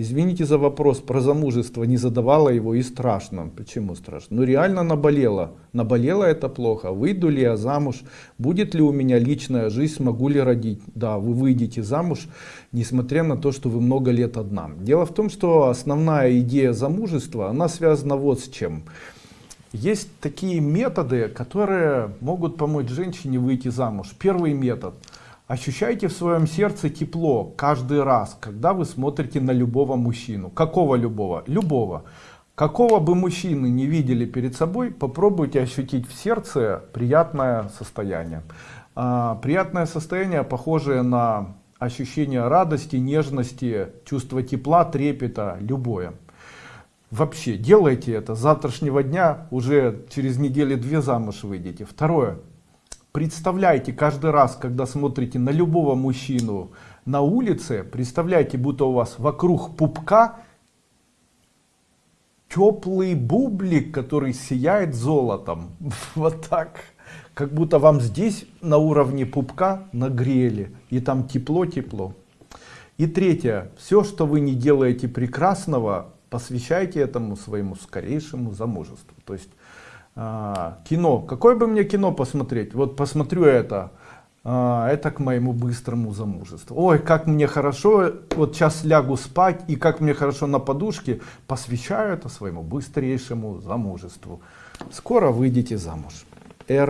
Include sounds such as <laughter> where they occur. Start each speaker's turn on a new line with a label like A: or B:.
A: извините за вопрос про замужество, не задавала его и страшно. Почему страшно? Ну реально наболело. Наболело это плохо. Выйду ли я замуж? Будет ли у меня личная жизнь? Смогу ли родить? Да, вы выйдете замуж, несмотря на то, что вы много лет одна. Дело в том, что основная идея замужества, она связана вот с чем. Есть такие методы, которые могут помочь женщине выйти замуж. Первый метод. Ощущайте в своем сердце тепло каждый раз, когда вы смотрите на любого мужчину. Какого любого? Любого. Какого бы мужчины не видели перед собой, попробуйте ощутить в сердце приятное состояние. А, приятное состояние, похожее на ощущение радости, нежности, чувство тепла, трепета, любое. Вообще, делайте это. С завтрашнего дня уже через недели две замуж выйдете. Второе. Представляйте каждый раз, когда смотрите на любого мужчину на улице, представляйте, будто у вас вокруг пупка теплый бублик, который сияет золотом. <laughs> Вот так. Как будто вам здесь на уровне пупка нагрели. И там тепло-тепло. И третье. Все, что вы не делаете прекрасного, посвящайте этому своему скорейшему замужеству. То есть а, кино, какое бы мне кино посмотреть, вот посмотрю это, а, это к моему быстрому замужеству. Ой, как мне хорошо, вот сейчас лягу спать, и как мне хорошо на подушке, посвящаю это своему быстрейшему замужеству. Скоро выйдете замуж. Эрн.